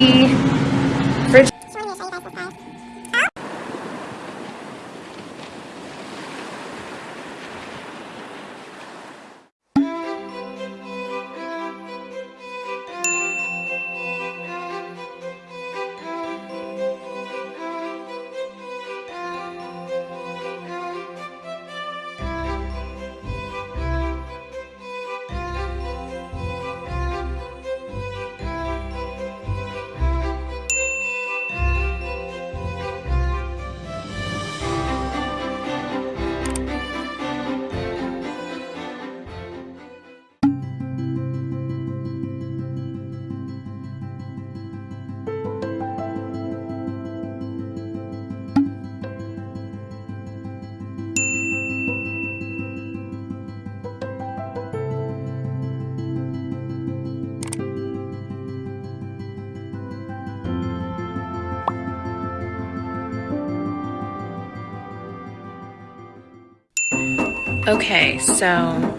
fridge Okay, so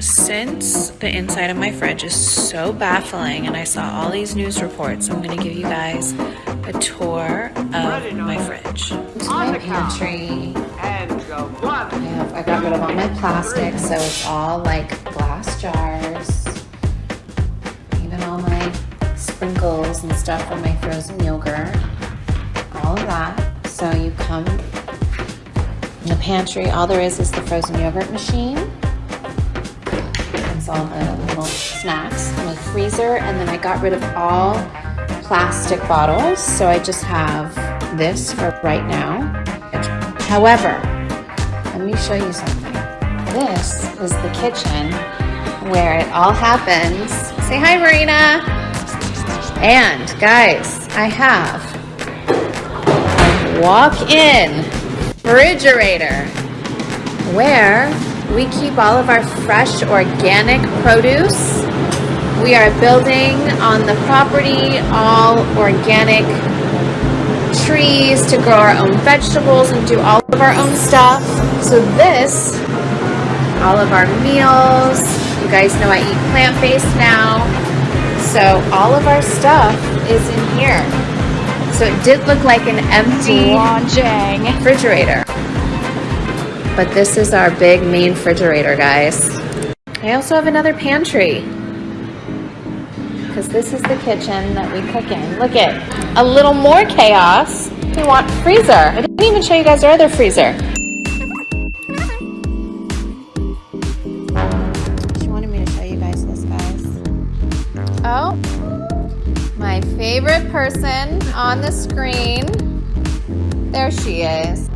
since the inside of my fridge is so baffling and I saw all these news reports, I'm gonna give you guys a tour of my fridge. To my pantry. I have I got rid of all my plastic, so it's all like glass jars. Even all my sprinkles and stuff from my frozen yogurt. All of that. So you come in the pantry, all there is is the frozen yogurt machine. It's all the little snacks in the freezer. And then I got rid of all plastic bottles. So I just have this for right now. However, let me show you something. This is the kitchen where it all happens. Say hi, Marina. And guys, I have a walk-in refrigerator where we keep all of our fresh organic produce. We are building on the property all organic trees to grow our own vegetables and do all of our own stuff. So this, all of our meals, you guys know I eat plant-based now. So all of our stuff is in here. So it did look like an empty refrigerator. But this is our big main refrigerator, guys. I also have another pantry. Because this is the kitchen that we cook in. Look at a little more chaos. We want freezer. I didn't even show you guys our other freezer. She wanted me to show you guys this, guys. Oh, my favorite person on the screen. There she is.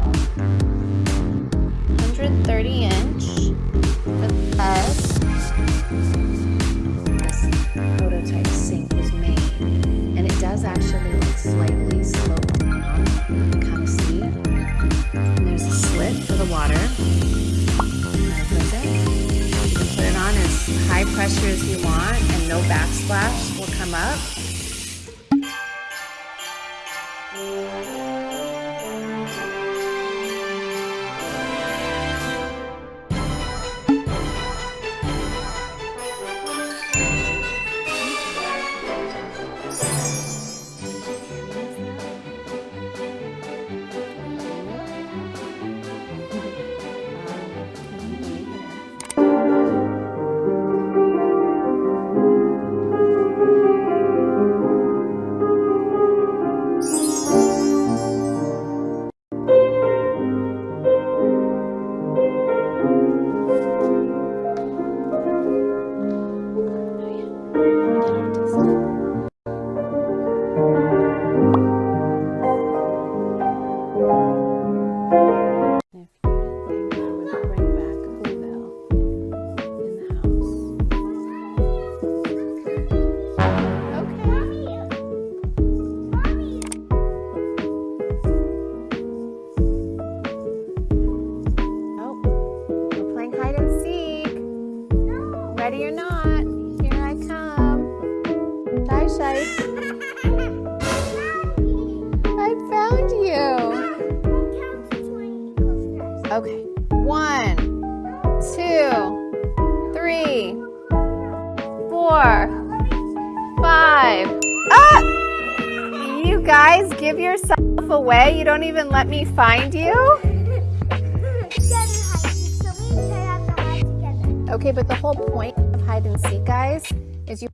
130 inch the bed. This prototype sink was made and it does actually look slightly sloped down. You can kind of see. And there's a slit for the water. You can put it on as high pressure as you want and no backsplash will come up. Ready or not, here I come. Bye, Shai. I found you. Okay. One, two, three, four, five. Ah! you guys give yourself away? You don't even let me find you? Okay, but the whole point of hide and seek, guys, is you